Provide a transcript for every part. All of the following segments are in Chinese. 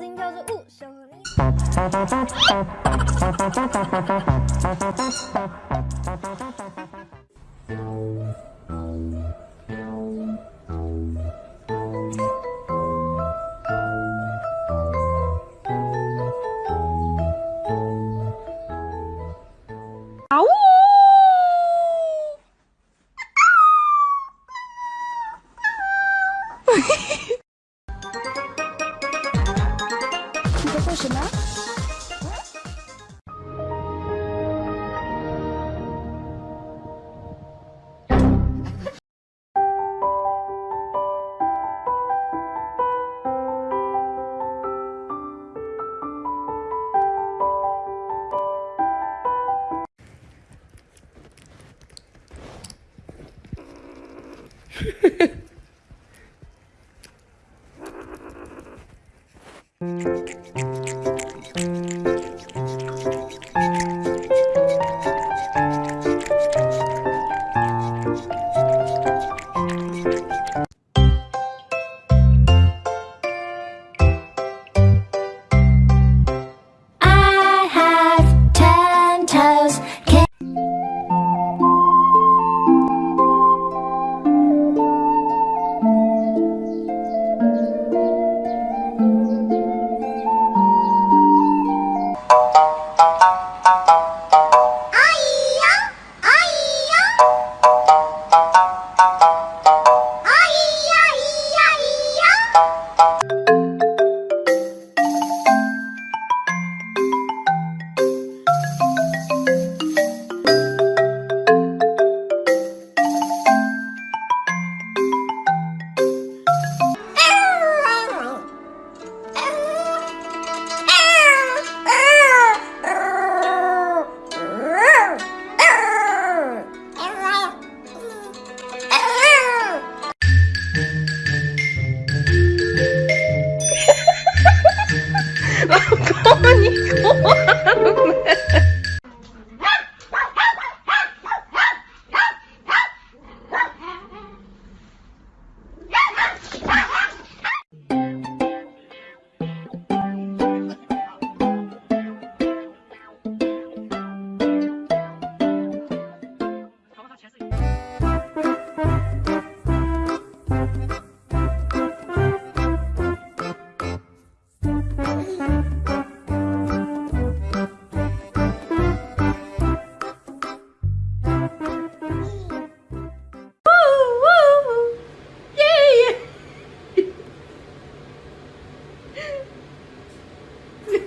心跳着舞守护你うん。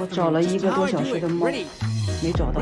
我找了一个多小时的猫，没找到